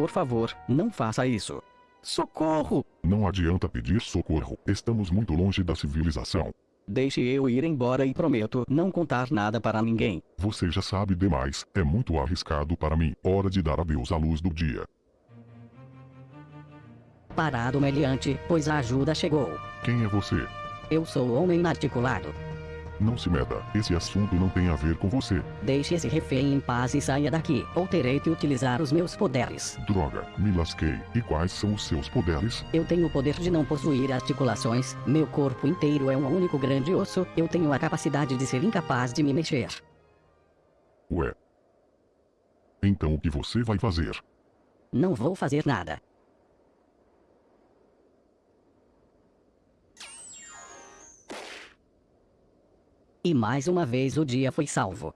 Por favor, não faça isso. Socorro! Não adianta pedir socorro. Estamos muito longe da civilização. Deixe eu ir embora e prometo não contar nada para ninguém. Você já sabe demais. É muito arriscado para mim. Hora de dar adeus à luz do dia. Parado meliante, pois a ajuda chegou. Quem é você? Eu sou o homem inarticulado. Não se meta. Esse assunto não tem a ver com você. Deixe esse refém em paz e saia daqui, ou terei que utilizar os meus poderes. Droga, me lasquei. E quais são os seus poderes? Eu tenho o poder de não possuir articulações, meu corpo inteiro é um único grande osso, eu tenho a capacidade de ser incapaz de me mexer. Ué. Então o que você vai fazer? Não vou fazer nada. E mais uma vez o dia foi salvo.